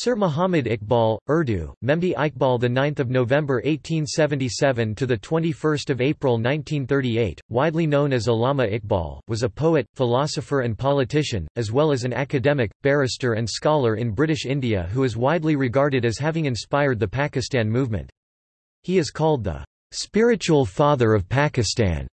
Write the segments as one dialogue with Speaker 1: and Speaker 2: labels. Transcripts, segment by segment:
Speaker 1: Sir Muhammad Iqbal, Urdu, Memdi Iqbal, the 9th of November 1877 to the 21st of April 1938, widely known as Allama Iqbal, was a poet, philosopher and politician, as well as an academic, barrister and scholar in British India who is widely regarded as having inspired the Pakistan movement. He is called the spiritual father of Pakistan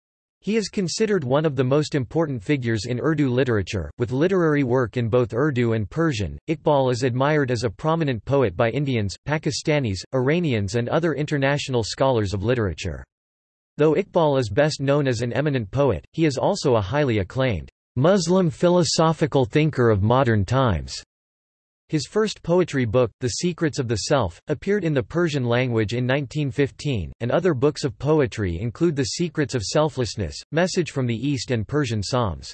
Speaker 1: he is considered one of the most important figures in Urdu literature, with literary work in both Urdu and Persian. Iqbal is admired as a prominent poet by Indians, Pakistanis, Iranians, and other international scholars of literature. Though Iqbal is best known as an eminent poet, he is also a highly acclaimed Muslim philosophical thinker of modern times. His first poetry book, The Secrets of the Self, appeared in the Persian language in 1915, and other books of poetry include The Secrets of Selflessness, Message from the East and Persian Psalms.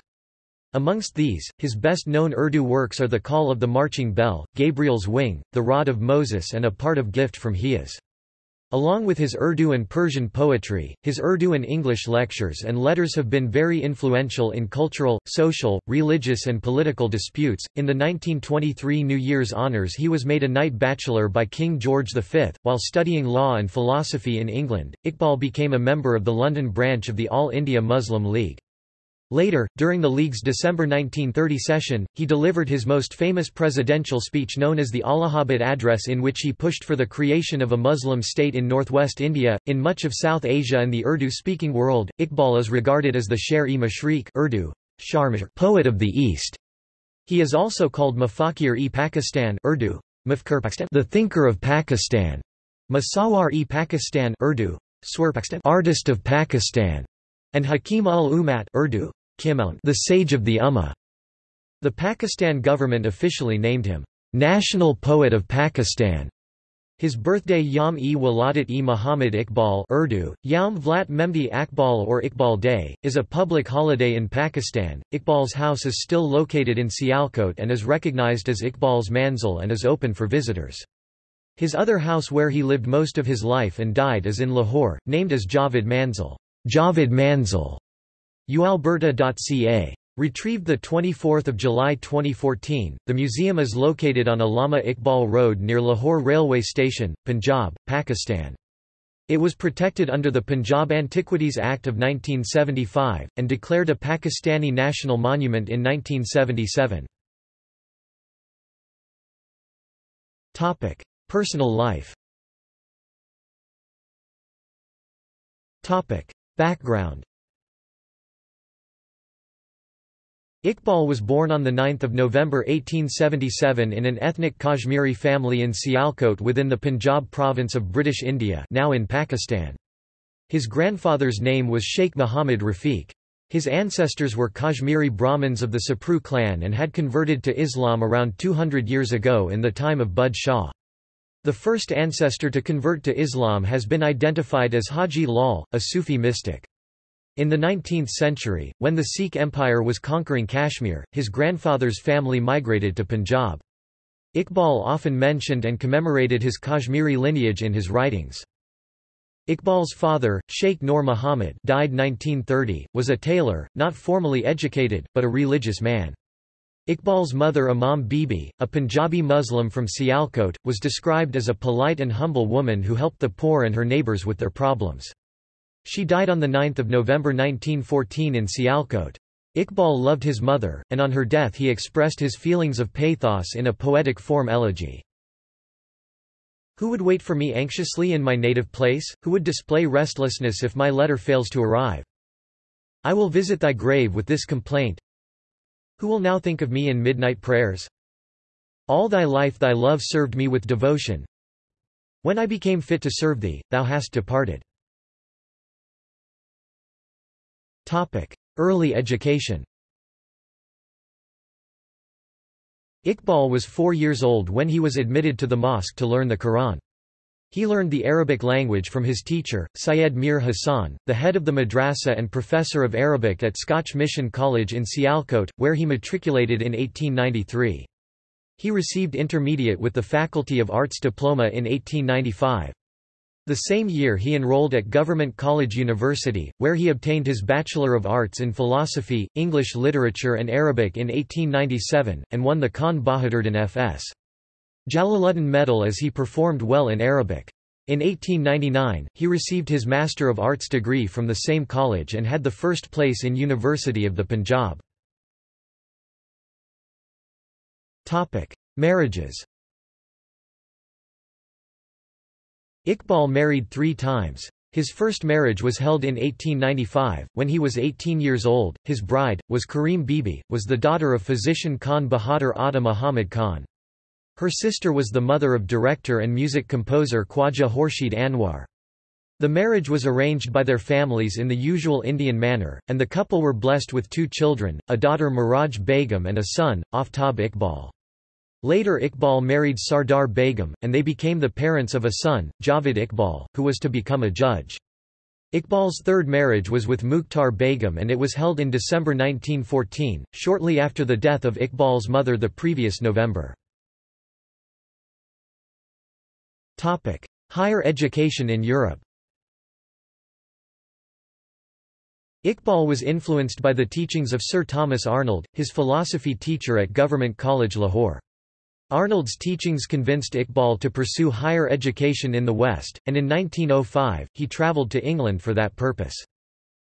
Speaker 1: Amongst these, his best-known Urdu works are The Call of the Marching Bell, Gabriel's Wing, The Rod of Moses and a part of Gift from Hias. Along with his Urdu and Persian poetry, his Urdu and English lectures and letters have been very influential in cultural, social, religious, and political disputes. In the 1923 New Year's Honours, he was made a Knight Bachelor by King George V. While studying law and philosophy in England, Iqbal became a member of the London branch of the All India Muslim League. Later, during the League's December 1930 session, he delivered his most famous presidential speech known as the Allahabad Address in which he pushed for the creation of a Muslim state in northwest India. In much of South Asia and the Urdu-speaking world, Iqbal is regarded as the Sher-e-Mashriq Urdu, poet of the East. He is also called Mafakir-e-Pakistan Urdu, the thinker of Pakistan, Masawar-e-Pakistan Urdu, artist of Pakistan, and Hakim ul-Ummat Urdu, the Sage of the Ummah. The Pakistan government officially named him, National Poet of Pakistan. His birthday Yam-e Waladat-e Muhammad Iqbal Urdu, Yam Vlat Memdi Akbal or Iqbal Day, is a public holiday in Pakistan. Iqbal's house is still located in Sialkot and is recognized as Iqbal's Manzil and is open for visitors. His other house where he lived most of his life and died is in Lahore, named as Javed Manzil. Javed Manzil. ualberta.ca. Retrieved 24 July 2014, the museum is located on Allama Iqbal Road near Lahore Railway Station, Punjab, Pakistan. It was protected under the Punjab Antiquities Act of 1975, and declared a Pakistani national monument in 1977. Personal life Background Iqbal was born on 9 November 1877 in an ethnic Kashmiri family in Sialkot within the Punjab province of British India now in Pakistan. His grandfather's name was Sheikh Muhammad Rafiq. His ancestors were Kashmiri Brahmins of the Sapru clan and had converted to Islam around 200 years ago in the time of Bud Shah. The first ancestor to convert to Islam has been identified as Haji Lal, a Sufi mystic. In the 19th century, when the Sikh Empire was conquering Kashmir, his grandfather's family migrated to Punjab. Iqbal often mentioned and commemorated his Kashmiri lineage in his writings. Iqbal's father, Sheikh Noor Muhammad died 1930, was a tailor, not formally educated, but a religious man. Iqbal's mother Imam Bibi, a Punjabi Muslim from Sialkot, was described as a polite and humble woman who helped the poor and her neighbours with their problems. She died on 9 November 1914 in Sialkot. Iqbal loved his mother, and on her death he expressed his feelings of pathos in a poetic form elegy. Who would wait for me anxiously in my native place, who would display restlessness if my letter fails to arrive? I will visit thy grave with this complaint. Who will now think of me in midnight prayers? All thy life thy love served me with devotion. When I became fit to serve thee, thou hast departed. Early education Iqbal was four years old when he was admitted to the mosque to learn the Quran. He learned the Arabic language from his teacher, Syed Mir Hassan, the head of the madrasa and professor of Arabic at Scotch Mission College in Sialkot, where he matriculated in 1893. He received intermediate with the Faculty of Arts diploma in 1895. The same year he enrolled at Government College University, where he obtained his Bachelor of Arts in Philosophy, English Literature and Arabic in 1897, and won the Khan Bahadurdin F.S. Jalaluddin Medal as he performed well in Arabic. In 1899, he received his Master of Arts degree from the same college and had the first place in University of the Punjab. Marriages Iqbal married three times. His first marriage was held in 1895, when he was 18 years old. His bride, was Karim Bibi, was the daughter of physician Khan Bahadur Atta Muhammad Khan. Her sister was the mother of director and music composer Khwaja Khurshid Anwar. The marriage was arranged by their families in the usual Indian manner, and the couple were blessed with two children, a daughter Miraj Begum and a son, Aftab Iqbal. Later Iqbal married Sardar Begum, and they became the parents of a son, Javed Iqbal, who was to become a judge. Iqbal's third marriage was with Mukhtar Begum and it was held in December 1914, shortly after the death of Iqbal's mother the previous November. Higher education in Europe Iqbal was influenced by the teachings of Sir Thomas Arnold, his philosophy teacher at Government College Lahore. Arnold's teachings convinced Iqbal to pursue higher education in the West, and in 1905, he travelled to England for that purpose.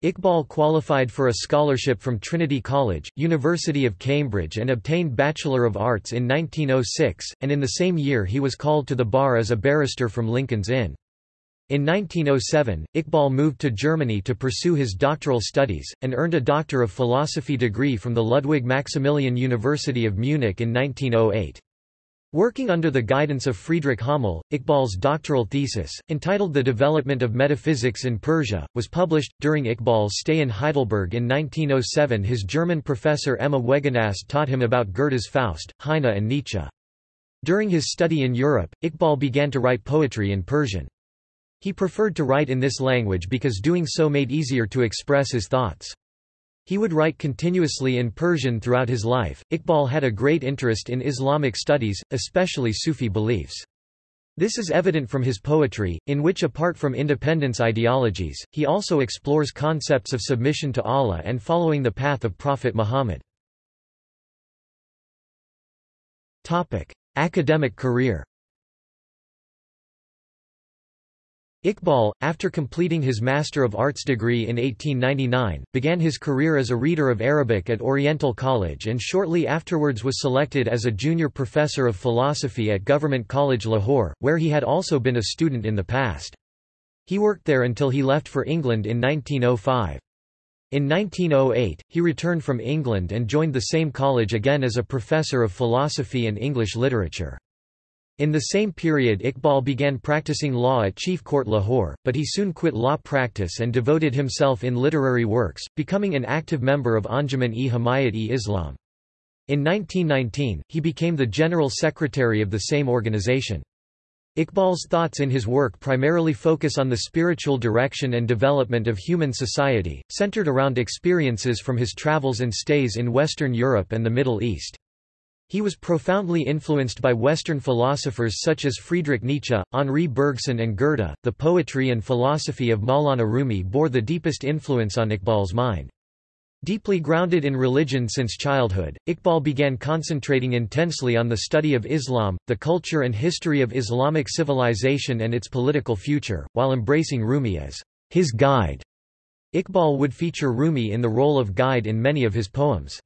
Speaker 1: Iqbal qualified for a scholarship from Trinity College, University of Cambridge and obtained Bachelor of Arts in 1906, and in the same year he was called to the bar as a barrister from Lincoln's Inn. In 1907, Iqbal moved to Germany to pursue his doctoral studies, and earned a Doctor of Philosophy degree from the Ludwig Maximilian University of Munich in 1908. Working under the guidance of Friedrich Hommel, Iqbal's doctoral thesis, entitled The Development of Metaphysics in Persia, was published. During Iqbal's stay in Heidelberg in 1907, his German professor Emma Wegenast taught him about Goethe's Faust, Heine, and Nietzsche. During his study in Europe, Iqbal began to write poetry in Persian. He preferred to write in this language because doing so made easier to express his thoughts. He would write continuously in Persian throughout his life. Iqbal had a great interest in Islamic studies, especially Sufi beliefs. This is evident from his poetry, in which apart from independence ideologies, he also explores concepts of submission to Allah and following the path of Prophet Muhammad. Academic career Iqbal, after completing his Master of Arts degree in 1899, began his career as a reader of Arabic at Oriental College and shortly afterwards was selected as a junior professor of philosophy at Government College Lahore, where he had also been a student in the past. He worked there until he left for England in 1905. In 1908, he returned from England and joined the same college again as a professor of philosophy and English literature. In the same period Iqbal began practicing law at Chief Court Lahore, but he soon quit law practice and devoted himself in literary works, becoming an active member of Anjuman-e-Himayat-e-Islam. In 1919, he became the General Secretary of the same organization. Iqbal's thoughts in his work primarily focus on the spiritual direction and development of human society, centered around experiences from his travels and stays in Western Europe and the Middle East. He was profoundly influenced by Western philosophers such as Friedrich Nietzsche, Henri Bergson and Goethe. The poetry and philosophy of Maulana Rumi bore the deepest influence on Iqbal's mind. Deeply grounded in religion since childhood, Iqbal began concentrating intensely on the study of Islam, the culture and history of Islamic civilization and its political future, while embracing Rumi as his guide. Iqbal would feature Rumi in the role of guide in many of his poems.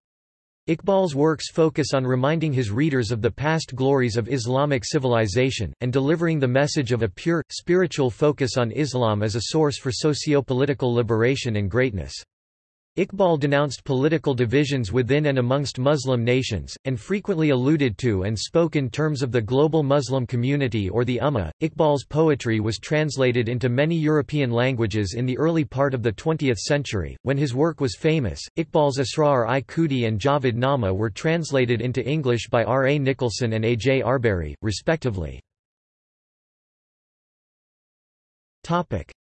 Speaker 1: Iqbal's works focus on reminding his readers of the past glories of Islamic civilization, and delivering the message of a pure, spiritual focus on Islam as a source for socio-political liberation and greatness. Iqbal denounced political divisions within and amongst Muslim nations, and frequently alluded to and spoke in terms of the global Muslim community or the Ummah. Iqbal's poetry was translated into many European languages in the early part of the 20th century. When his work was famous, Iqbal's Asrar-i Khudi and Javed Nama were translated into English by R. A. Nicholson and A. J. Arberry, respectively.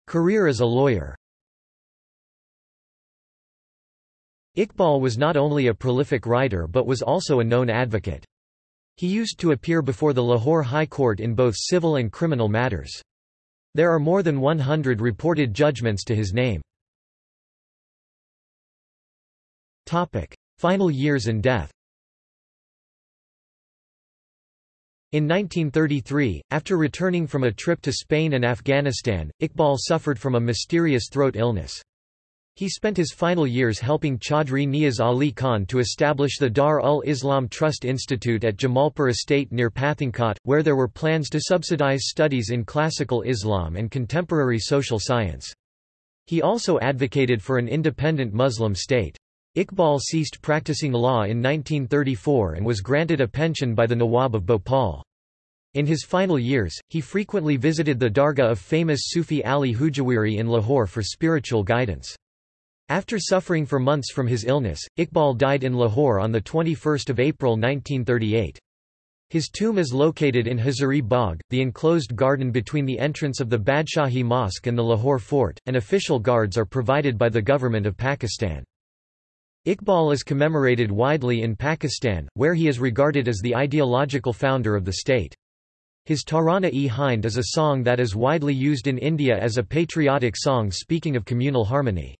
Speaker 1: Career as a lawyer Iqbal was not only a prolific writer but was also a known advocate. He used to appear before the Lahore High Court in both civil and criminal matters. There are more than 100 reported judgments to his name. Final years and death In 1933, after returning from a trip to Spain and Afghanistan, Iqbal suffered from a mysterious throat illness. He spent his final years helping Chaudhry Niaz Ali Khan to establish the Dar ul Islam Trust Institute at Jamalpur Estate near Pathankot, where there were plans to subsidize studies in classical Islam and contemporary social science. He also advocated for an independent Muslim state. Iqbal ceased practicing law in 1934 and was granted a pension by the Nawab of Bhopal. In his final years, he frequently visited the dargah of famous Sufi Ali Hujwiri in Lahore for spiritual guidance. After suffering for months from his illness, Iqbal died in Lahore on 21 April 1938. His tomb is located in Hazuri Bagh, the enclosed garden between the entrance of the Badshahi Mosque and the Lahore Fort, and official guards are provided by the government of Pakistan. Iqbal is commemorated widely in Pakistan, where he is regarded as the ideological founder of the state. His Tarana-e-Hind is a song that is widely used in India as a patriotic song speaking of communal harmony.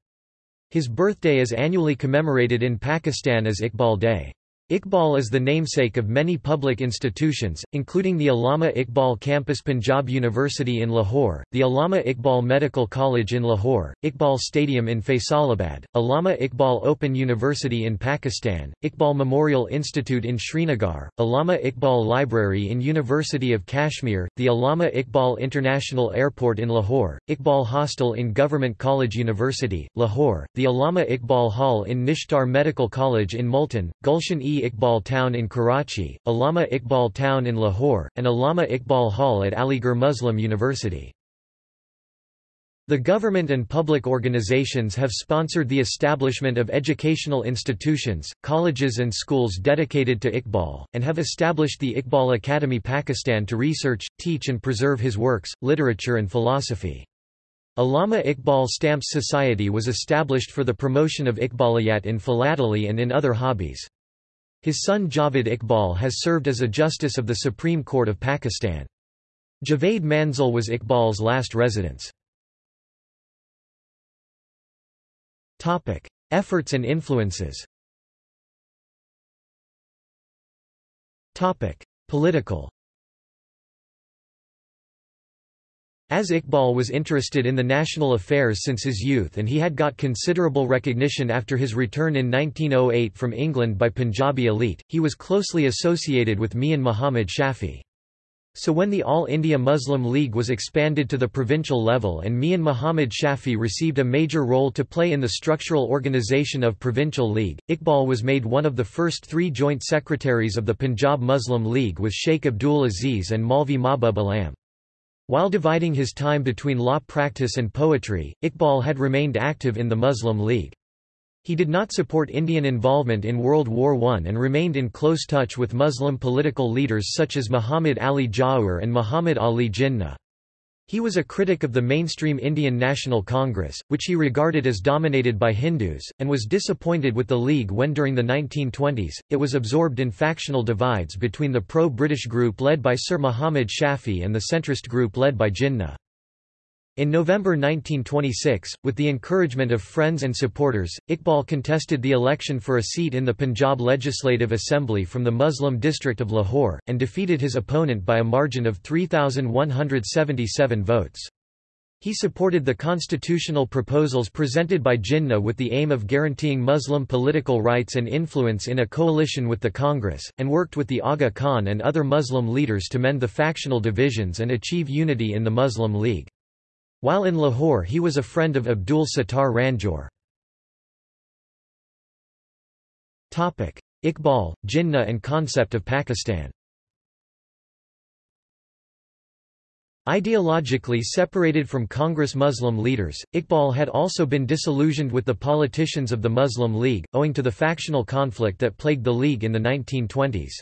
Speaker 1: His birthday is annually commemorated in Pakistan as Iqbal Day. Iqbal is the namesake of many public institutions, including the Allama Iqbal Campus Punjab University in Lahore, the Allama Iqbal Medical College in Lahore, Iqbal Stadium in Faisalabad, Allama Iqbal Open University in Pakistan, Iqbal Memorial Institute in Srinagar, Allama Iqbal Library in University of Kashmir, the Allama Iqbal International Airport in Lahore, Iqbal Hostel in Government College University, Lahore, the Allama Iqbal Hall in Nishtar Medical College in Multan, Gulshan e Iqbal Town in Karachi, Allama Iqbal Town in Lahore, and Allama Iqbal Hall at Aligarh Muslim University. The government and public organizations have sponsored the establishment of educational institutions, colleges and schools dedicated to Iqbal, and have established the Iqbal Academy Pakistan to research, teach and preserve his works, literature and philosophy. Allama Iqbal Stamps Society was established for the promotion of Iqbaliyat in philately and in other hobbies. His son Javed Iqbal has served as a justice of the Supreme Court of Pakistan. Javed Manzil was Iqbal's last residence. Efforts and influences Political As Iqbal was interested in the national affairs since his youth and he had got considerable recognition after his return in 1908 from England by Punjabi elite, he was closely associated with Mian Muhammad Shafi. So when the All India Muslim League was expanded to the provincial level and Mian Muhammad Shafi received a major role to play in the structural organisation of Provincial League, Iqbal was made one of the first three joint secretaries of the Punjab Muslim League with Sheikh Abdul Aziz and Maulvi Mahbub Alam. While dividing his time between law practice and poetry, Iqbal had remained active in the Muslim League. He did not support Indian involvement in World War I and remained in close touch with Muslim political leaders such as Muhammad Ali Jauhar and Muhammad Ali Jinnah. He was a critic of the mainstream Indian National Congress, which he regarded as dominated by Hindus, and was disappointed with the League when during the 1920s, it was absorbed in factional divides between the pro-British group led by Sir Muhammad Shafi and the centrist group led by Jinnah. In November 1926, with the encouragement of friends and supporters, Iqbal contested the election for a seat in the Punjab Legislative Assembly from the Muslim district of Lahore, and defeated his opponent by a margin of 3,177 votes. He supported the constitutional proposals presented by Jinnah with the aim of guaranteeing Muslim political rights and influence in a coalition with the Congress, and worked with the Aga Khan and other Muslim leaders to mend the factional divisions and achieve unity in the Muslim League. While in Lahore he was a friend of Abdul Sattar Ranjoor. Iqbal, Jinnah and concept of Pakistan Ideologically separated from Congress Muslim leaders, Iqbal had also been disillusioned with the politicians of the Muslim League, owing to the factional conflict that plagued the League in the 1920s.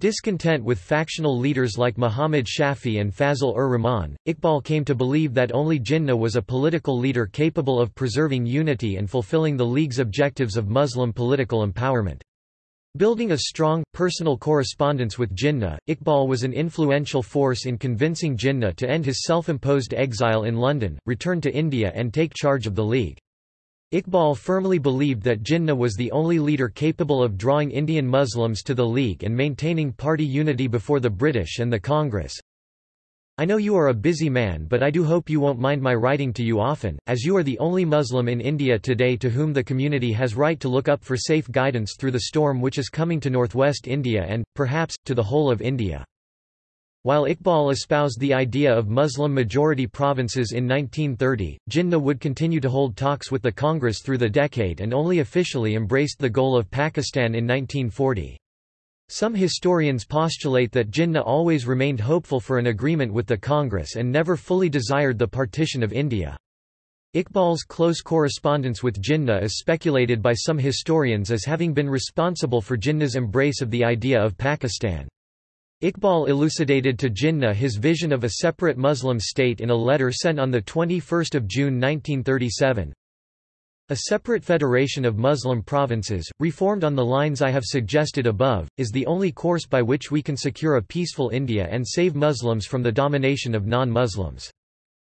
Speaker 1: Discontent with factional leaders like Muhammad Shafi and Fazl-ur-Rahman, Iqbal came to believe that only Jinnah was a political leader capable of preserving unity and fulfilling the League's objectives of Muslim political empowerment. Building a strong, personal correspondence with Jinnah, Iqbal was an influential force in convincing Jinnah to end his self-imposed exile in London, return to India and take charge of the League. Iqbal firmly believed that Jinnah was the only leader capable of drawing Indian Muslims to the League and maintaining party unity before the British and the Congress. I know you are a busy man but I do hope you won't mind my writing to you often, as you are the only Muslim in India today to whom the community has right to look up for safe guidance through the storm which is coming to northwest India and, perhaps, to the whole of India. While Iqbal espoused the idea of Muslim-majority provinces in 1930, Jinnah would continue to hold talks with the Congress through the decade and only officially embraced the goal of Pakistan in 1940. Some historians postulate that Jinnah always remained hopeful for an agreement with the Congress and never fully desired the partition of India. Iqbal's close correspondence with Jinnah is speculated by some historians as having been responsible for Jinnah's embrace of the idea of Pakistan. Iqbal elucidated to Jinnah his vision of a separate Muslim state in a letter sent on 21 June 1937. A separate federation of Muslim provinces, reformed on the lines I have suggested above, is the only course by which we can secure a peaceful India and save Muslims from the domination of non-Muslims.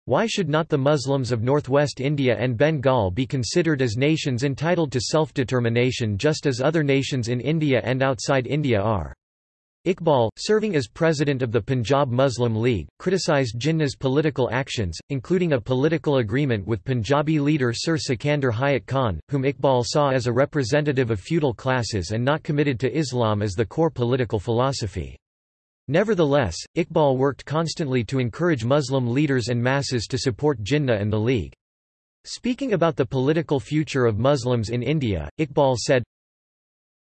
Speaker 1: Why should not the Muslims of northwest India and Bengal be considered as nations entitled to self-determination just as other nations in India and outside India are? Iqbal, serving as president of the Punjab Muslim League, criticised Jinnah's political actions, including a political agreement with Punjabi leader Sir Sikandar Hayat Khan, whom Iqbal saw as a representative of feudal classes and not committed to Islam as the core political philosophy. Nevertheless, Iqbal worked constantly to encourage Muslim leaders and masses to support Jinnah and the League. Speaking about the political future of Muslims in India, Iqbal said,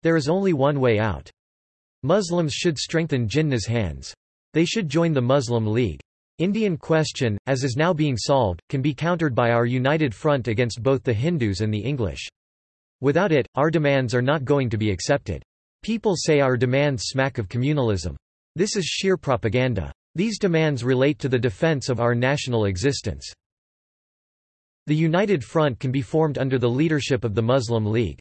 Speaker 1: There is only one way out. Muslims should strengthen Jinnah's hands. They should join the Muslim League. Indian question, as is now being solved, can be countered by our united front against both the Hindus and the English. Without it, our demands are not going to be accepted. People say our demands smack of communalism. This is sheer propaganda. These demands relate to the defense of our national existence. The United Front can be formed under the leadership of the Muslim League.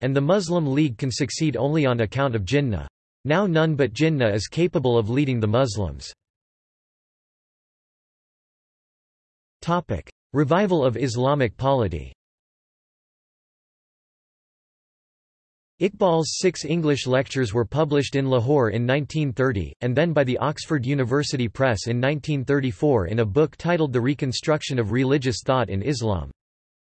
Speaker 1: And the Muslim League can succeed only on account of Jinnah. Now none but Jinnah is capable of leading the Muslims. Revival of Islamic polity Iqbal's six English lectures were published in Lahore in 1930, and then by the Oxford University Press in 1934 in a book titled The Reconstruction of Religious Thought in Islam.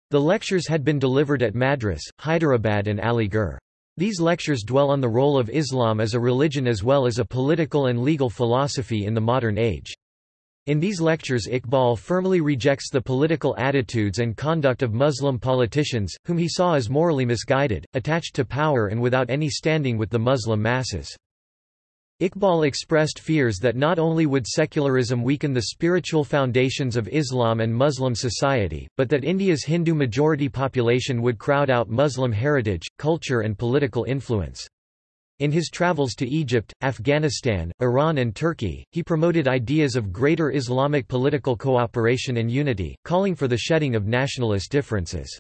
Speaker 1: The lectures had been delivered at Madras, Hyderabad and Aligarh. These lectures dwell on the role of Islam as a religion as well as a political and legal philosophy in the modern age. In these lectures Iqbal firmly rejects the political attitudes and conduct of Muslim politicians, whom he saw as morally misguided, attached to power and without any standing with the Muslim masses. Iqbal expressed fears that not only would secularism weaken the spiritual foundations of Islam and Muslim society, but that India's Hindu majority population would crowd out Muslim heritage, culture and political influence. In his travels to Egypt, Afghanistan, Iran and Turkey, he promoted ideas of greater Islamic political cooperation and unity, calling for the shedding of nationalist differences.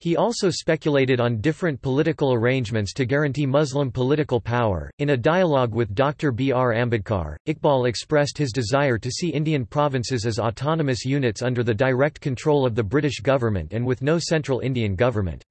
Speaker 1: He also speculated on different political arrangements to guarantee Muslim political power. In a dialogue with Dr. B. R. Ambedkar, Iqbal expressed his desire to see Indian provinces as autonomous units under the direct control of the British government and with no central Indian government.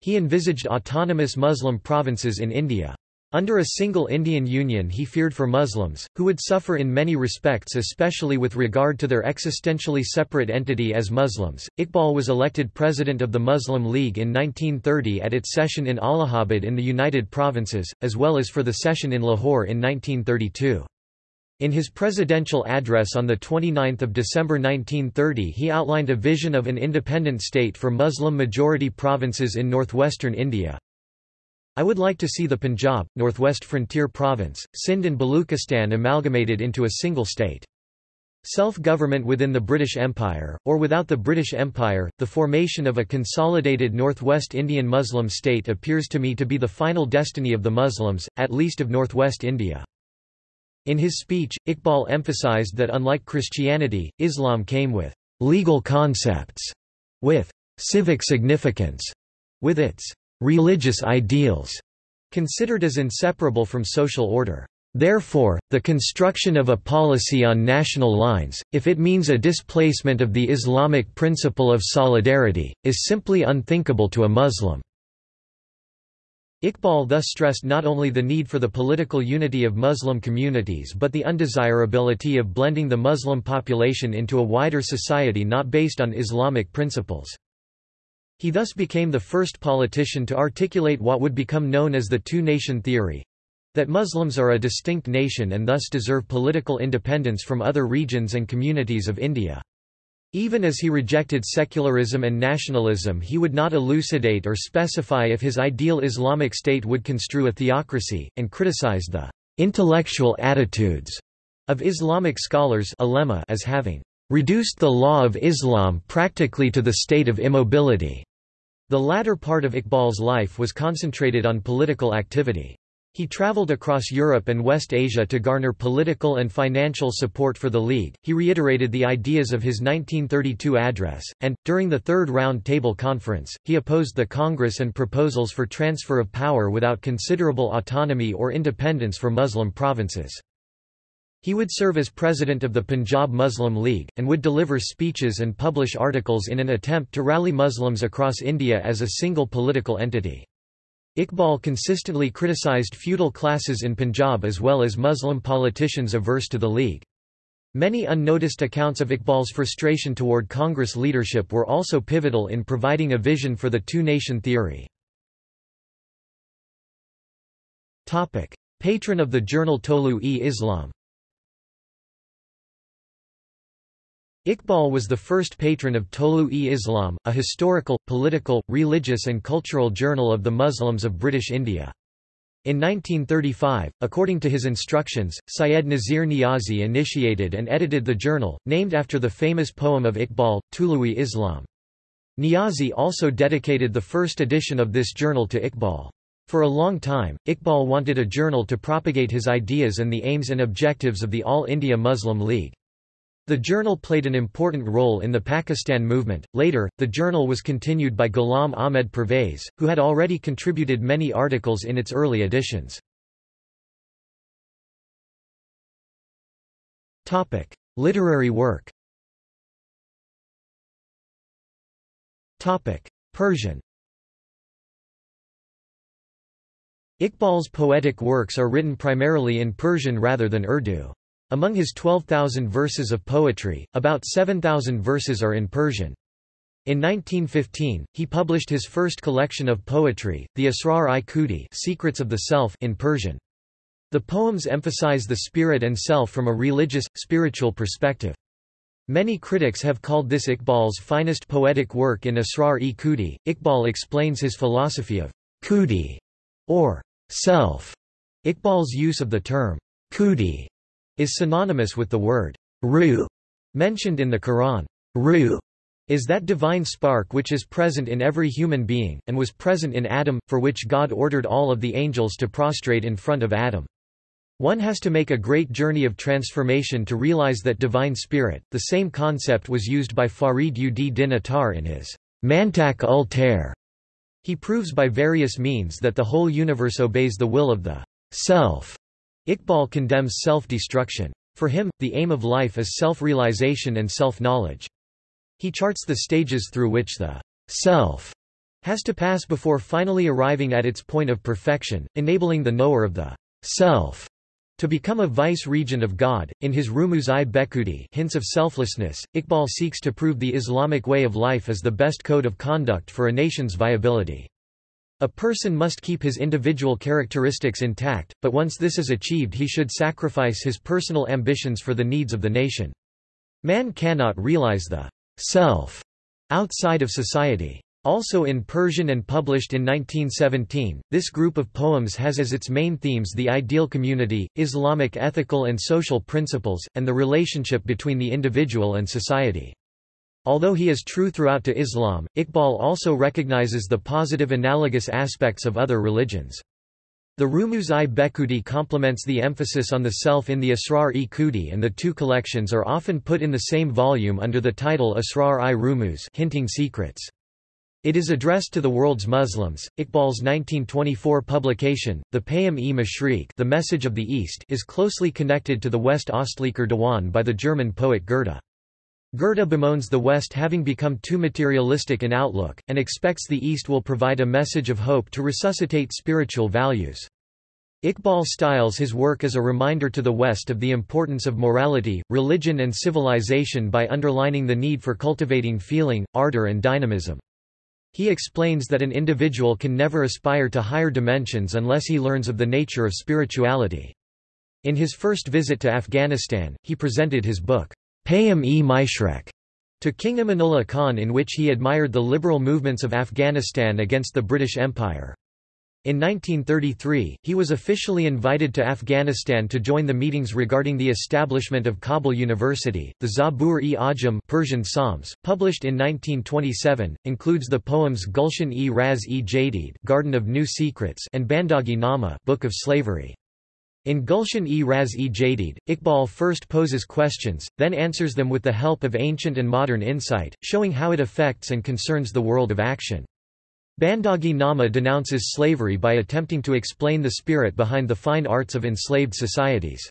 Speaker 1: He envisaged autonomous Muslim provinces in India. Under a single Indian Union he feared for Muslims, who would suffer in many respects especially with regard to their existentially separate entity as Muslims. Iqbal was elected president of the Muslim League in 1930 at its session in Allahabad in the United Provinces, as well as for the session in Lahore in 1932. In his presidential address on 29 December 1930 he outlined a vision of an independent state for Muslim-majority provinces in northwestern India, I would like to see the Punjab, Northwest Frontier Province, Sindh and Baluchistan amalgamated into a single state. Self-government within the British Empire, or without the British Empire, the formation of a consolidated Northwest Indian Muslim state appears to me to be the final destiny of the Muslims, at least of Northwest India. In his speech, Iqbal emphasized that unlike Christianity, Islam came with legal concepts, with civic significance, with its religious ideals, considered as inseparable from social order. Therefore, the construction of a policy on national lines, if it means a displacement of the Islamic principle of solidarity, is simply unthinkable to a Muslim." Iqbal thus stressed not only the need for the political unity of Muslim communities but the undesirability of blending the Muslim population into a wider society not based on Islamic principles. He thus became the first politician to articulate what would become known as the two-nation theory, that Muslims are a distinct nation and thus deserve political independence from other regions and communities of India. Even as he rejected secularism and nationalism he would not elucidate or specify if his ideal Islamic state would construe a theocracy, and criticized the «intellectual attitudes» of Islamic scholars as having «reduced the law of Islam practically to the state of immobility». The latter part of Iqbal's life was concentrated on political activity. He traveled across Europe and West Asia to garner political and financial support for the League. He reiterated the ideas of his 1932 address, and, during the Third Round Table Conference, he opposed the Congress and proposals for transfer of power without considerable autonomy or independence for Muslim provinces. He would serve as president of the Punjab Muslim League, and would deliver speeches and publish articles in an attempt to rally Muslims across India as a single political entity. Iqbal consistently criticized feudal classes in Punjab as well as Muslim politicians averse to the League. Many unnoticed accounts of Iqbal's frustration toward Congress leadership were also pivotal in providing a vision for the two-nation theory. Patron of the journal Tolu-e-Islam Iqbal was the first patron of Tolu-e-Islam, a historical, political, religious and cultural journal of the Muslims of British India. In 1935, according to his instructions, Syed Nazir Niazi initiated and edited the journal, named after the famous poem of Iqbal, Tulu-e-Islam. Niazi also dedicated the first edition of this journal to Iqbal. For a long time, Iqbal wanted a journal to propagate his ideas and the aims and objectives of the All India Muslim League. The journal played an important role in the Pakistan movement. Later, the journal was continued by Ghulam Ahmed Pervez, who had already contributed many articles in its early editions. Topic: Literary work. Topic: Persian. Iqbal's poetic works are written primarily in Persian rather than Urdu. Among his 12,000 verses of poetry, about 7,000 verses are in Persian. In 1915, he published his first collection of poetry, the Asrar-i Secrets of the Self in Persian. The poems emphasize the spirit and self from a religious, spiritual perspective. Many critics have called this Iqbal's finest poetic work in Asrar-i Iqbal explains his philosophy of khudi, or self. Iqbal's use of the term khudi is synonymous with the word ruh mentioned in the Quran. Ruh is that divine spark which is present in every human being, and was present in Adam, for which God ordered all of the angels to prostrate in front of Adam. One has to make a great journey of transformation to realize that divine spirit. The same concept was used by Farid ud din Attar in his Mantak ul Tair. He proves by various means that the whole universe obeys the will of the self Iqbal condemns self-destruction. For him, the aim of life is self-realization and self-knowledge. He charts the stages through which the self has to pass before finally arriving at its point of perfection, enabling the knower of the self to become a vice-regent of God. In his Rumuz-i Bekhudi Hints of Selflessness, Iqbal seeks to prove the Islamic way of life is the best code of conduct for a nation's viability. A person must keep his individual characteristics intact, but once this is achieved he should sacrifice his personal ambitions for the needs of the nation. Man cannot realize the self outside of society. Also in Persian and published in 1917, this group of poems has as its main themes the ideal community, Islamic ethical and social principles, and the relationship between the individual and society. Although he is true throughout to Islam, Iqbal also recognizes the positive analogous aspects of other religions. The Rumuz-i Bekhudi complements the emphasis on the self in the Asrar-i Khudi and the two collections are often put in the same volume under the title Asrar-i Rumuz hinting secrets. It is addressed to the world's Muslims. Iqbal's 1924 publication, the Payam-e Mashriq The Message of the East is closely connected to the West Ostlicher Diwan by the German poet Goethe. Goethe bemoans the West having become too materialistic in outlook, and expects the East will provide a message of hope to resuscitate spiritual values. Iqbal styles his work as a reminder to the West of the importance of morality, religion and civilization by underlining the need for cultivating feeling, ardor and dynamism. He explains that an individual can never aspire to higher dimensions unless he learns of the nature of spirituality. In his first visit to Afghanistan, he presented his book, Payam-e Mashriq, to King Amanullah Khan in which he admired the liberal movements of Afghanistan against the British Empire. In 1933, he was officially invited to Afghanistan to join the meetings regarding the establishment of Kabul University. The Zabur-e-Ajam Persian Psalms, published in 1927, includes the poems Gulshan-e-Raz-e-Jadid Garden of New Secrets and Bandagi Nama Book of Slavery. In Gulshan-e-Raz-e-Jadid, Iqbal first poses questions, then answers them with the help of ancient and modern insight, showing how it affects and concerns the world of action. Bandagi Nama denounces slavery by attempting to explain the spirit behind the fine arts of enslaved societies.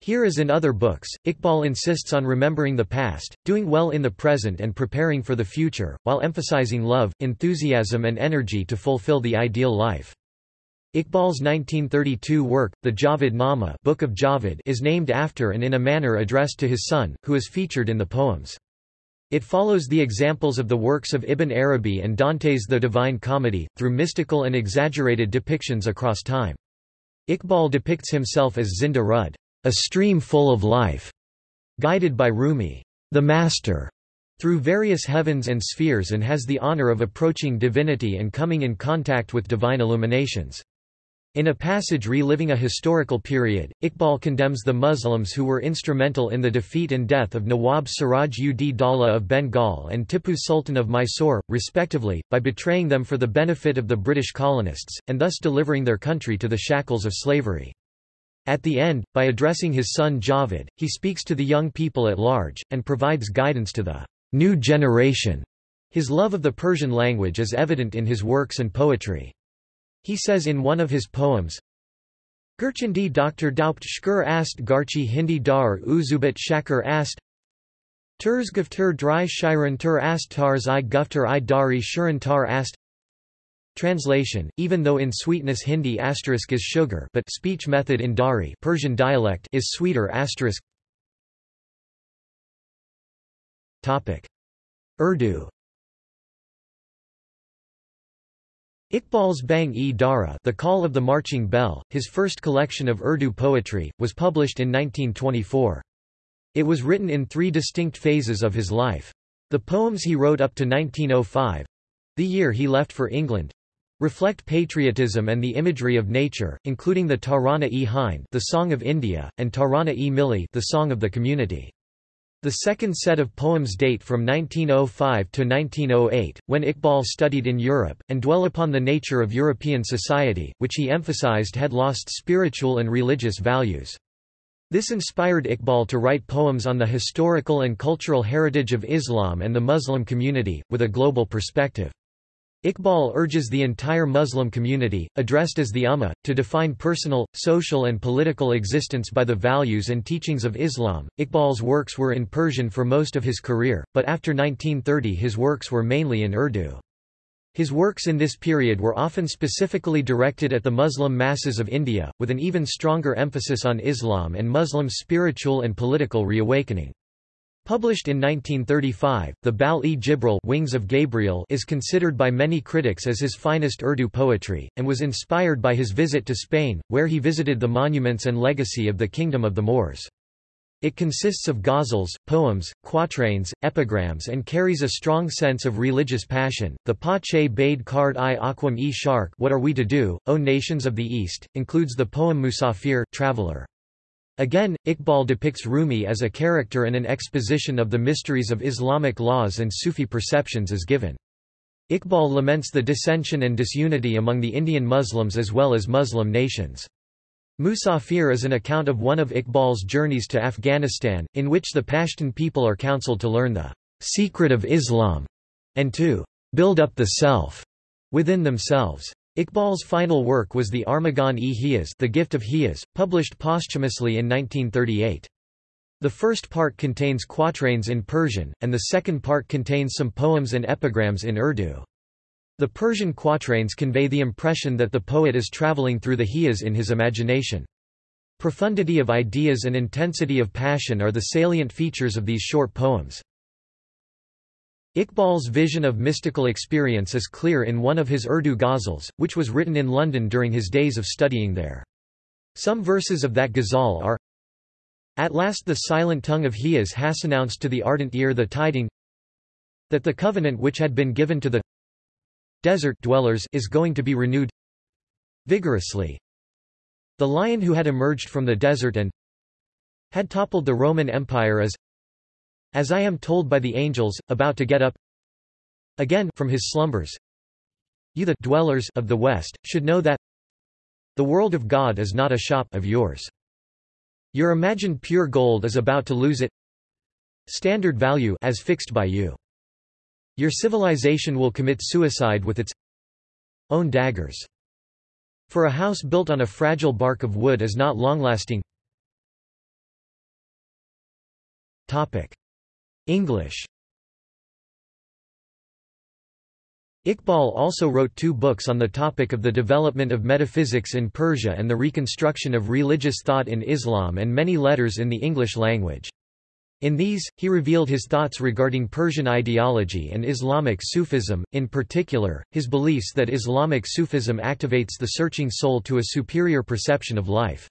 Speaker 1: Here as in other books, Iqbal insists on remembering the past, doing well in the present and preparing for the future, while emphasizing love, enthusiasm and energy to fulfill the ideal life. Iqbal's 1932 work, the Javid Nama Book of Javid is named after and in a manner addressed to his son, who is featured in the poems. It follows the examples of the works of Ibn Arabi and Dante's The Divine Comedy, through mystical and exaggerated depictions across time. Iqbal depicts himself as Zinda Rud, a stream full of life, guided by Rumi, the master, through various heavens and spheres and has the honor of approaching divinity and coming in contact with divine illuminations. In a passage reliving a historical period, Iqbal condemns the Muslims who were instrumental in the defeat and death of Nawab Siraj ud Daulah of Bengal and Tipu Sultan of Mysore, respectively, by betraying them for the benefit of the British colonists, and thus delivering their country to the shackles of slavery. At the end, by addressing his son Javid, he speaks to the young people at large, and provides guidance to the new generation. His love of the Persian language is evident in his works and poetry. He says in one of his poems, Gurchandi Dr. Daupt Shkur ast Garchi Hindi Dar Uzubit Shakar ast Turs Guftur Dry Shiran Tur ast Tars i Guftur i Dari Shuran Tar ast Translation, even though in sweetness Hindi asterisk is sugar but speech method in Dari Persian dialect is sweeter asterisk Urdu Iqbal's Bang-e-Dara The Call of the Marching Bell, his first collection of Urdu poetry, was published in 1924. It was written in three distinct phases of his life. The poems he wrote up to 1905—the year he left for England—reflect patriotism and the imagery of nature, including the Tarana-e-Hind the Song of India, and Tarana-e-Milli the Song of the Community. The second set of poems date from 1905 to 1908, when Iqbal studied in Europe, and dwell upon the nature of European society, which he emphasized had lost spiritual and religious values. This inspired Iqbal to write poems on the historical and cultural heritage of Islam and the Muslim community, with a global perspective. Iqbal urges the entire Muslim community, addressed as the Ummah, to define personal, social and political existence by the values and teachings of Islam. Iqbal's works were in Persian for most of his career, but after 1930 his works were mainly in Urdu. His works in this period were often specifically directed at the Muslim masses of India, with an even stronger emphasis on Islam and Muslim spiritual and political reawakening. Published in 1935, the Bal-e-Jibril Wings of Gabriel is considered by many critics as his finest Urdu poetry, and was inspired by his visit to Spain, where he visited the monuments and legacy of the Kingdom of the Moors. It consists of ghazals, poems, quatrains, epigrams and carries a strong sense of religious passion. The Pache Bade Card i Aquam e Shark What Are We to Do, O Nations of the East, includes the poem Musafir Traveler. Again, Iqbal depicts Rumi as a character and an exposition of the mysteries of Islamic laws and Sufi perceptions is given. Iqbal laments the dissension and disunity among the Indian Muslims as well as Muslim nations. Musafir is an account of one of Iqbal's journeys to Afghanistan, in which the Pashtun people are counseled to learn the secret of Islam and to build up the self within themselves. Iqbal's final work was the Armagan-e-Hiyas The Gift of Hiyas, published posthumously in 1938. The first part contains quatrains in Persian, and the second part contains some poems and epigrams in Urdu. The Persian quatrains convey the impression that the poet is traveling through the Hiyas in his imagination. Profundity of ideas and intensity of passion are the salient features of these short poems. Iqbal's vision of mystical experience is clear in one of his Urdu ghazals, which was written in London during his days of studying there. Some verses of that ghazal are At last the silent tongue of Hijaz has announced to the ardent ear the tiding that the covenant which had been given to the desert dwellers is going to be renewed vigorously. The lion who had emerged from the desert and had toppled the Roman Empire as as I am told by the angels, about to get up again from his slumbers. You the dwellers of the West, should know that the world of God is not a shop of yours. Your imagined pure gold is about to lose it standard value as fixed by you. Your civilization will commit suicide with its own daggers. For a house built on a fragile bark of wood is not long-lasting. Topic. English Iqbal also wrote two books on the topic of the development of metaphysics in Persia and the reconstruction of religious thought in Islam and many letters in the English language. In these, he revealed his thoughts regarding Persian ideology and Islamic Sufism, in particular, his beliefs that Islamic Sufism activates the searching soul to a superior perception of life.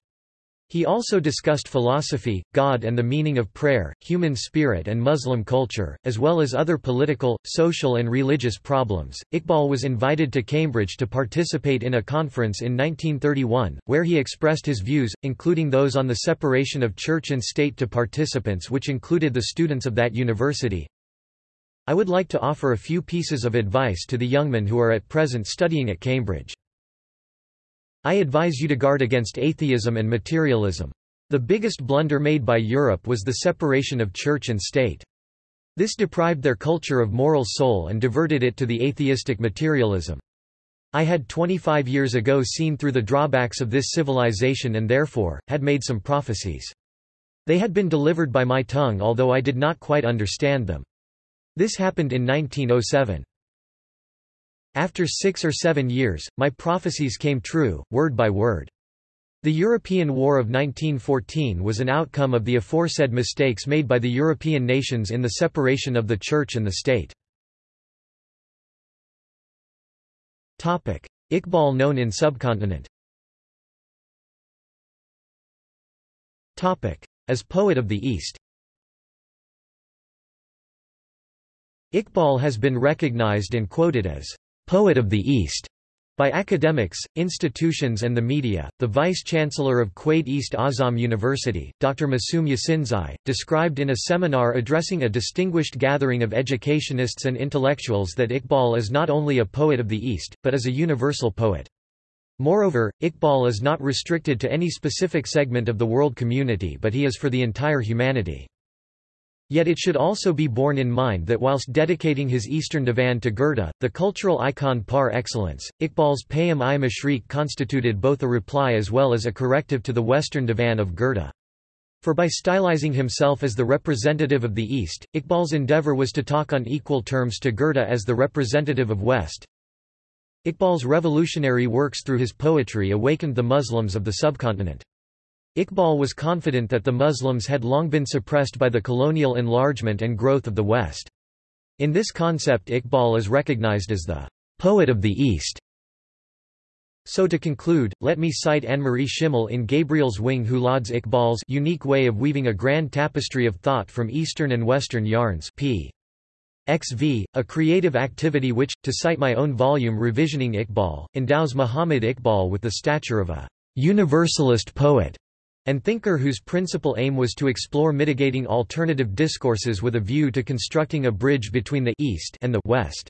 Speaker 1: He also discussed philosophy, God and the meaning of prayer, human spirit and Muslim culture, as well as other political, social and religious problems. Iqbal was invited to Cambridge to participate in a conference in 1931, where he expressed his views, including those on the separation of church and state to participants which included the students of that university. I would like to offer a few pieces of advice to the young men who are at present studying at Cambridge. I advise you to guard against atheism and materialism. The biggest blunder made by Europe was the separation of church and state. This deprived their culture of moral soul and diverted it to the atheistic materialism. I had 25 years ago seen through the drawbacks of this civilization and therefore, had made some prophecies. They had been delivered by my tongue although I did not quite understand them. This happened in 1907. After six or seven years, my prophecies came true, word by word. The European War of 1914 was an outcome of the aforesaid mistakes made by the European nations in the separation of the Church and the state. Iqbal known in subcontinent As poet of the East Iqbal has been recognized and quoted as poet of the East by academics, institutions and the media. The vice-chancellor of Quaid-i-Azam University, Dr. Masoom Yasinzai, described in a seminar addressing a distinguished gathering of educationists and intellectuals that Iqbal is not only a poet of the East, but is a universal poet. Moreover, Iqbal is not restricted to any specific segment of the world community but he is for the entire humanity. Yet it should also be borne in mind that whilst dedicating his Eastern Divan to Goethe, the cultural icon par excellence, Iqbal's Payam-i-Mashriq constituted both a reply as well as a corrective to the Western Divan of Goethe. For by stylizing himself as the representative of the East, Iqbal's endeavor was to talk on equal terms to Goethe as the representative of West. Iqbal's revolutionary works through his poetry awakened the Muslims of the subcontinent. Iqbal was confident that the Muslims had long been suppressed by the colonial enlargement and growth of the West. In this concept Iqbal is recognized as the poet of the East. So to conclude, let me cite Annemarie Schimmel in Gabriel's Wing who lauds Iqbal's unique way of weaving a grand tapestry of thought from Eastern and Western yarns p. XV, a creative activity which, to cite my own volume Revisioning Iqbal, endows Muhammad Iqbal with the stature of a universalist poet and thinker whose principal aim was to explore mitigating alternative discourses with a view to constructing a bridge between the East and the West.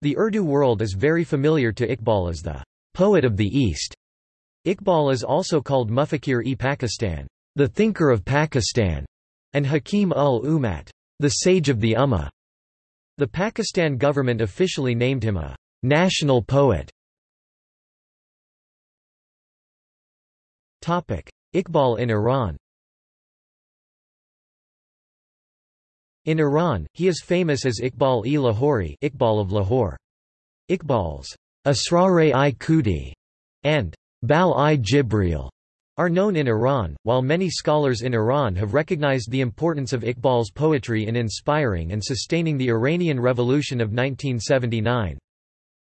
Speaker 1: The Urdu world is very familiar to Iqbal as the poet of the East. Iqbal is also called Mufakir-e-Pakistan, the thinker of Pakistan, and Hakim ul Ummat, the sage of the Ummah. The Pakistan government officially named him a national poet. Iqbal in Iran In Iran, he is famous as Iqbal-e Lahori Iqbal of Lahore. Iqbal's Asrar-e Khudi and Bal-i Jibril are known in Iran, while many scholars in Iran have recognized the importance of Iqbal's poetry in inspiring and sustaining the Iranian Revolution of 1979.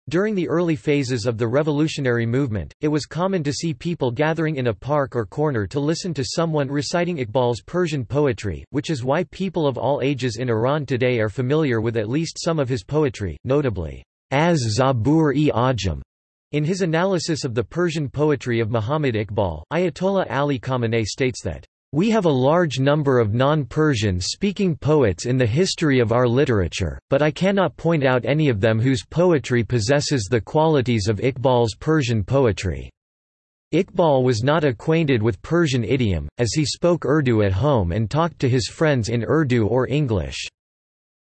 Speaker 1: During the early phases of the revolutionary movement, it was common to see people gathering in a park or corner to listen to someone reciting Iqbal's Persian poetry, which is why people of all ages in Iran today are familiar with at least some of his poetry, notably, as Zabur-e-Ajam. In his analysis of the Persian poetry of Muhammad Iqbal, Ayatollah Ali Khamenei states that we have a large number of non-Persian speaking poets in the history of our literature, but I cannot point out any of them whose poetry possesses the qualities of Iqbal's Persian poetry. Iqbal was not acquainted with Persian idiom, as he spoke Urdu at home and talked to his friends in Urdu or English.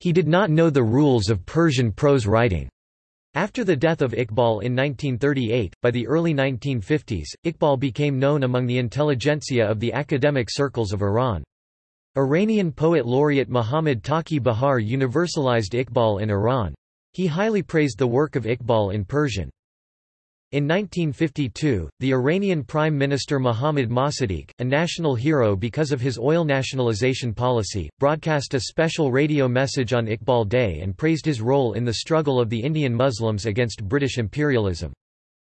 Speaker 1: He did not know the rules of Persian prose writing. After the death of Iqbal in 1938, by the early 1950s, Iqbal became known among the intelligentsia of the academic circles of Iran. Iranian poet laureate Muhammad Taqi Bahar universalized Iqbal in Iran. He highly praised the work of Iqbal in Persian. In 1952, the Iranian Prime Minister Mohammad Mossadegh, a national hero because of his oil nationalization policy, broadcast a special radio message on Iqbal Day and praised his role in the struggle of the Indian Muslims against British imperialism.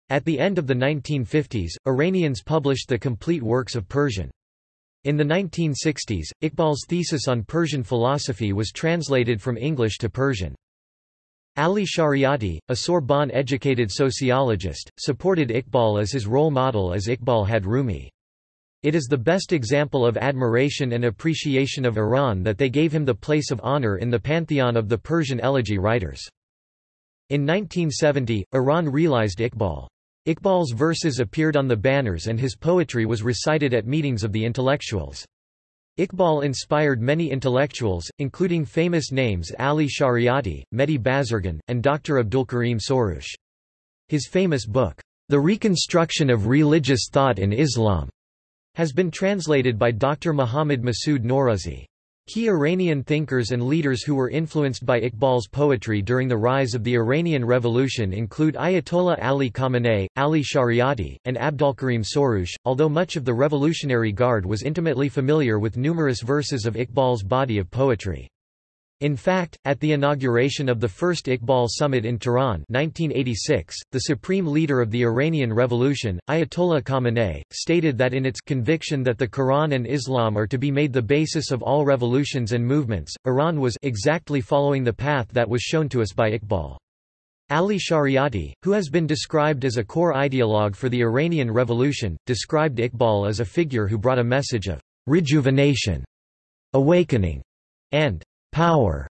Speaker 1: At the end of the 1950s, Iranians published the complete works of Persian. In the 1960s, Iqbal's thesis on Persian philosophy was translated from English to Persian. Ali Shariati, a Sorbonne-educated sociologist, supported Iqbal as his role model as Iqbal had Rumi. It is the best example of admiration and appreciation of Iran that they gave him the place of honor in the pantheon of the Persian elegy writers. In 1970, Iran realized Iqbal. Iqbal's verses appeared on the banners and his poetry was recited at meetings of the intellectuals. Iqbal inspired many intellectuals, including famous names Ali Shariati, Mehdi Bazargan, and Dr. Abdulkarim Soroush. His famous book, The Reconstruction of Religious Thought in Islam, has been translated by Dr. Muhammad Masood Norouzi. Key Iranian thinkers and leaders who were influenced by Iqbal's poetry during the rise of the Iranian Revolution include Ayatollah Ali Khamenei, Ali Shariati, and Abdolkarim Soroush, although much of the Revolutionary Guard was intimately familiar with numerous verses of Iqbal's body of poetry. In fact, at the inauguration of the first Iqbal Summit in Tehran 1986, the supreme leader of the Iranian Revolution, Ayatollah Khamenei, stated that in its conviction that the Quran and Islam are to be made the basis of all revolutions and movements, Iran was exactly following the path that was shown to us by Iqbal. Ali Shariati, who has been described as a core ideologue for the Iranian Revolution, described Iqbal as a figure who brought a message of rejuvenation, awakening, and power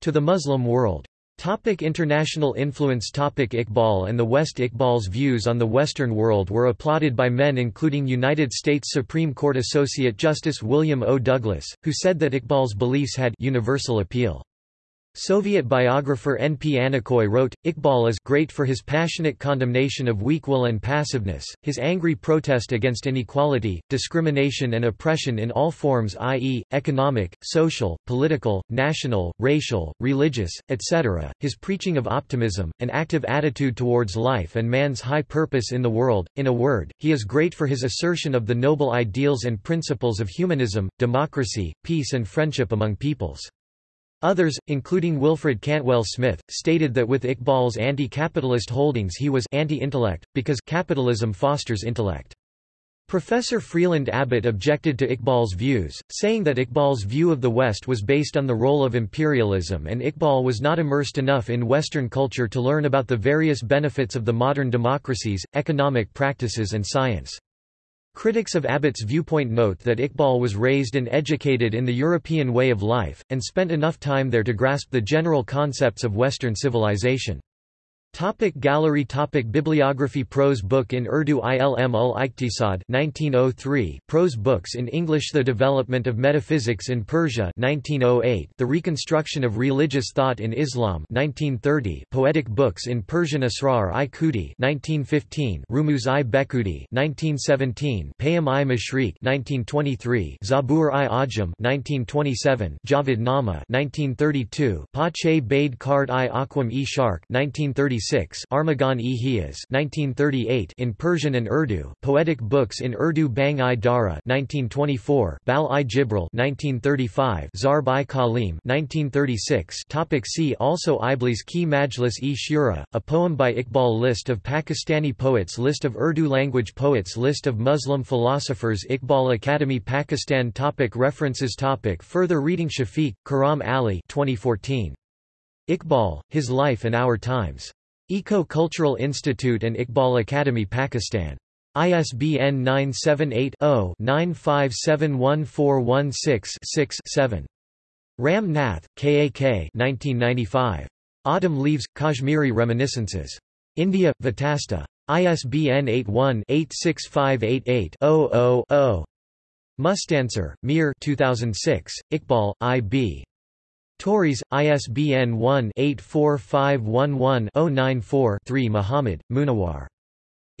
Speaker 1: to the Muslim world. Topic international influence Topic Iqbal and the West Iqbal's views on the Western world were applauded by men including United States Supreme Court Associate Justice William O. Douglas, who said that Iqbal's beliefs had universal appeal. Soviet biographer N. P. Anikoy wrote, Iqbal is great for his passionate condemnation of weak will and passiveness, his angry protest against inequality, discrimination and oppression in all forms i.e., economic, social, political, national, racial, religious, etc., his preaching of optimism, an active attitude towards life and man's high purpose in the world, in a word, he is great for his assertion of the noble ideals and principles of humanism, democracy, peace and friendship among peoples. Others, including Wilfred Cantwell Smith, stated that with Iqbal's anti-capitalist holdings he was anti-intellect, because capitalism fosters intellect. Professor Freeland Abbott objected to Iqbal's views, saying that Iqbal's view of the West was based on the role of imperialism and Iqbal was not immersed enough in Western culture to learn about the various benefits of the modern democracies, economic practices and science. Critics of Abbott's viewpoint note that Iqbal was raised and educated in the European way of life, and spent enough time there to grasp the general concepts of Western civilization. Topic gallery Topic Bibliography Prose book in Urdu Ilm ul Iqtisad 1903 Prose books in English The Development of Metaphysics in Persia 1908 The Reconstruction of Religious Thought in Islam 1930 Poetic books in Persian Asrar-i Khudi 1915 Rumuz-i Bekhudi 1917 Payam-i Mashriq 1923 Zabur-i Ajam 1927 Javed Nama 1932 Pache Bade Kard-i Aqwam-e Sharq 1936 1936 Armaghan-e-Hijaz 1938 in Persian and Urdu, poetic books in Urdu Bang-i Dara 1924, Bal-i Jibril 1935 Zarb-i Kalim 1936 Topic See also Iblis Ki Majlis-e Shura, a poem by Iqbal List of Pakistani poets List of Urdu language poets List of Muslim philosophers Iqbal Academy Pakistan topic References topic Further reading Shafiq, Khurram Ali 2014. Iqbal, His Life and Our Times. Eco-Cultural Institute and Iqbal Academy Pakistan. ISBN 978-0-9571416-6-7. Ram Nath, K.A.K. 1995. Autumn Leaves, Kashmiri Reminiscences. India, Vitasta. ISBN 81-86588-000-0. Mustansir, Mir 2006, Iqbal, I.B. Tauris, ISBN 1-84511-094-3 Muhammad, Munawar.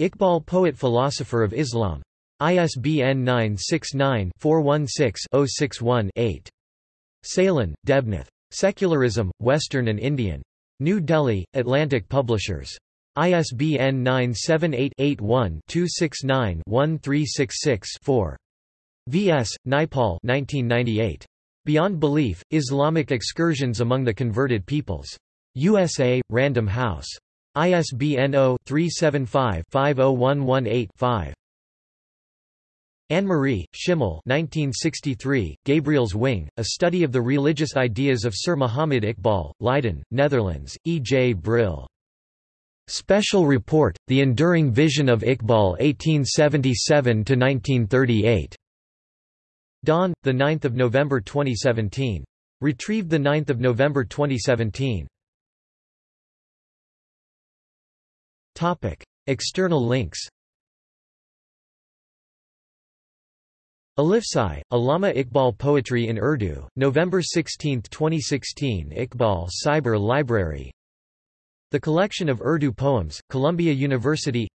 Speaker 1: Iqbal Poet Philosopher of Islam. ISBN 969-416-061-8. Sailen, Debnath. Secularism, Western and Indian. New Delhi, Atlantic Publishers. ISBN 978-81-269-1366-4. V.S., Naipaul 1998. Beyond Belief, Islamic Excursions Among the Converted Peoples. USA, Random House. ISBN 0-375-50118-5. Annemarie, Schimmel 1963, Gabriel's Wing, A Study of the Religious Ideas of Sir Muhammad Iqbal, Leiden, Netherlands, E. J. Brill. Special Report, The Enduring Vision of Iqbal 1877–1938. Dawn, 9 November 2017. Retrieved 9 November 2017. Topic. External links Alifsai, Allama Iqbal Poetry in Urdu, November 16, 2016 Iqbal Cyber Library The Collection of Urdu Poems, Columbia University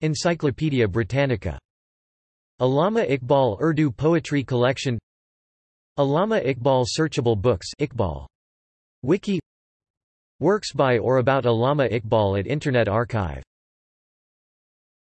Speaker 1: Encyclopaedia Britannica Allama Iqbal Urdu Poetry Collection Allama Iqbal Searchable Books Iqbal. Wiki Works by or about Allama Iqbal at Internet Archive